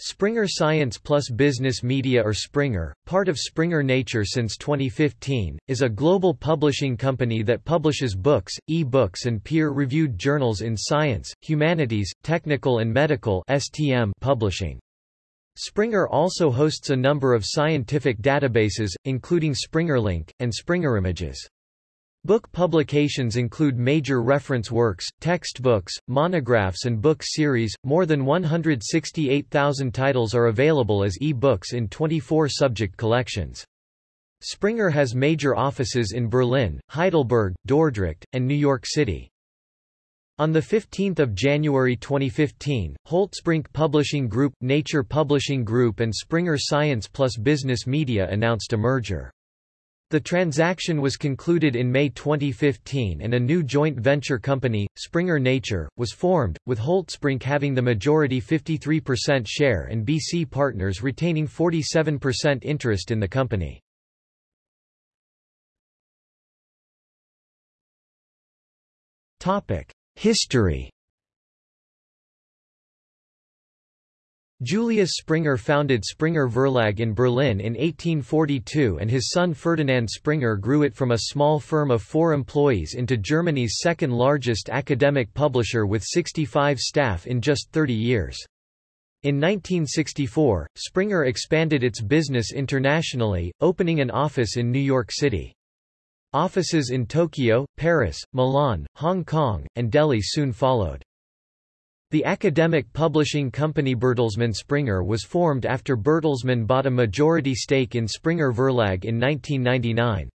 Springer Science Plus Business Media or Springer, part of Springer Nature since 2015, is a global publishing company that publishes books, e-books and peer-reviewed journals in science, humanities, technical and medical STM publishing. Springer also hosts a number of scientific databases, including SpringerLink, and SpringerImages. Book publications include major reference works, textbooks, monographs and book series. More than 168,000 titles are available as e-books in 24 subject collections. Springer has major offices in Berlin, Heidelberg, Dordrecht, and New York City. On 15 January 2015, Holtzbrinck Publishing Group, Nature Publishing Group and Springer Science Plus Business Media announced a merger. The transaction was concluded in May 2015 and a new joint venture company, Springer Nature, was formed, with Holtzbrinck having the majority 53% share and BC Partners retaining 47% interest in the company. History Julius Springer founded Springer Verlag in Berlin in 1842 and his son Ferdinand Springer grew it from a small firm of four employees into Germany's second largest academic publisher with 65 staff in just 30 years. In 1964, Springer expanded its business internationally, opening an office in New York City. Offices in Tokyo, Paris, Milan, Hong Kong, and Delhi soon followed. The academic publishing company Bertelsmann Springer was formed after Bertelsmann bought a majority stake in Springer Verlag in 1999.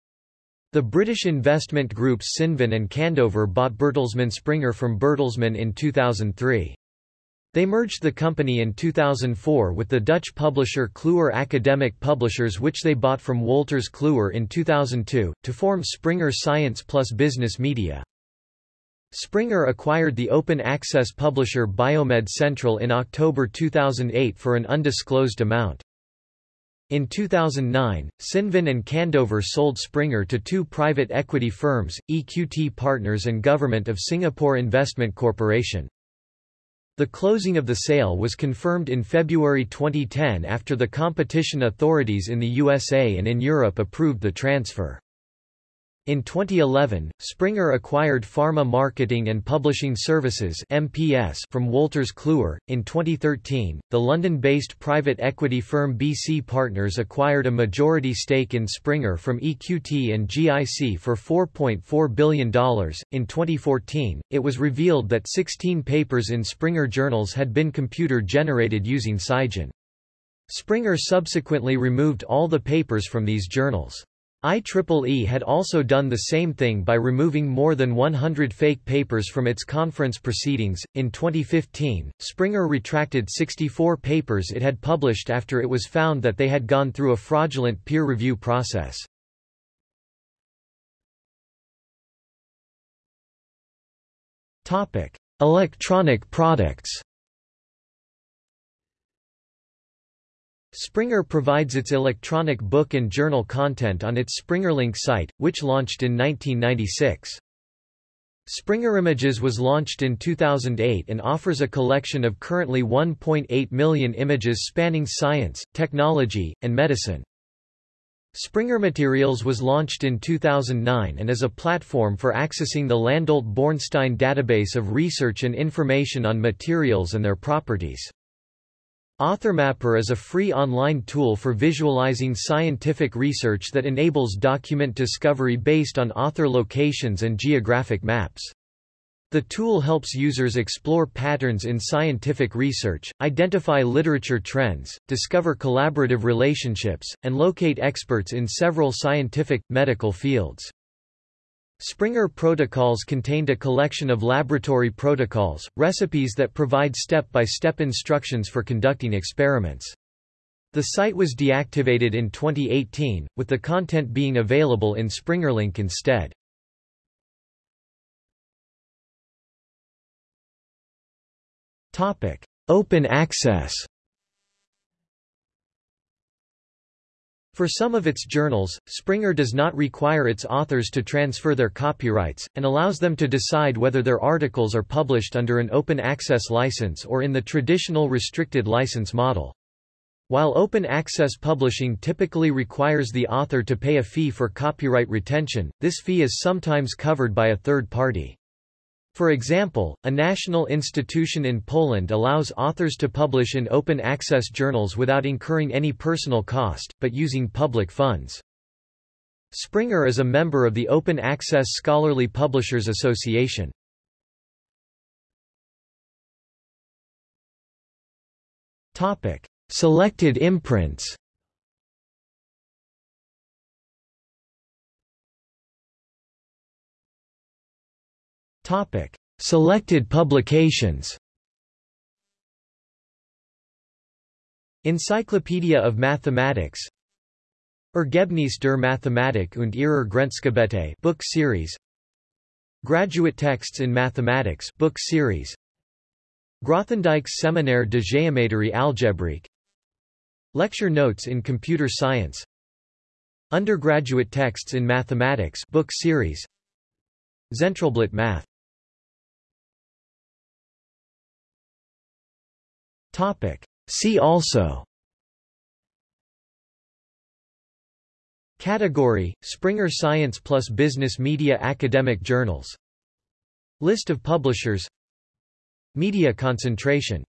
The British investment groups Cinven and Candover bought Bertelsmann Springer from Bertelsmann in 2003. They merged the company in 2004 with the Dutch publisher Kluwer Academic Publishers which they bought from Wolters Kluwer in 2002, to form Springer Science Plus Business Media. Springer acquired the open-access publisher Biomed Central in October 2008 for an undisclosed amount. In 2009, Cinven and Candover sold Springer to two private equity firms, EQT Partners and Government of Singapore Investment Corporation. The closing of the sale was confirmed in February 2010 after the competition authorities in the USA and in Europe approved the transfer. In 2011, Springer acquired Pharma Marketing and Publishing Services (MPS) from Wolters Kluwer. In 2013, the London-based private equity firm BC Partners acquired a majority stake in Springer from EQT and GIC for $4.4 billion. In 2014, it was revealed that 16 papers in Springer journals had been computer-generated using SCIgen. Springer subsequently removed all the papers from these journals. IEEE had also done the same thing by removing more than 100 fake papers from its conference proceedings. In 2015, Springer retracted 64 papers it had published after it was found that they had gone through a fraudulent peer review process. Topic: Electronic products. Springer provides its electronic book and journal content on its SpringerLink site, which launched in 1996. Springer Images was launched in 2008 and offers a collection of currently 1.8 million images spanning science, technology, and medicine. Springer Materials was launched in 2009 and is a platform for accessing the Landolt-Bornstein database of research and information on materials and their properties. AuthorMapper is a free online tool for visualizing scientific research that enables document discovery based on author locations and geographic maps. The tool helps users explore patterns in scientific research, identify literature trends, discover collaborative relationships, and locate experts in several scientific, medical fields. Springer Protocols contained a collection of laboratory protocols, recipes that provide step-by-step -step instructions for conducting experiments. The site was deactivated in 2018, with the content being available in SpringerLink instead. Open access For some of its journals, Springer does not require its authors to transfer their copyrights, and allows them to decide whether their articles are published under an open access license or in the traditional restricted license model. While open access publishing typically requires the author to pay a fee for copyright retention, this fee is sometimes covered by a third party. For example, a national institution in Poland allows authors to publish in open access journals without incurring any personal cost, but using public funds. Springer is a member of the Open Access Scholarly Publishers Association. Topic: Selected imprints. Topic: Selected publications. Encyclopedia of Mathematics Ergebnis der Mathematik und ihrer Grenzgebiete book series Graduate Texts in Mathematics book series Grothendieck's Séminaire de géométrie algébrique Lecture Notes in Computer Science Undergraduate Texts in Mathematics book series Zentralblatt Math Topic. See also. Category, Springer Science plus Business Media Academic Journals. List of publishers. Media concentration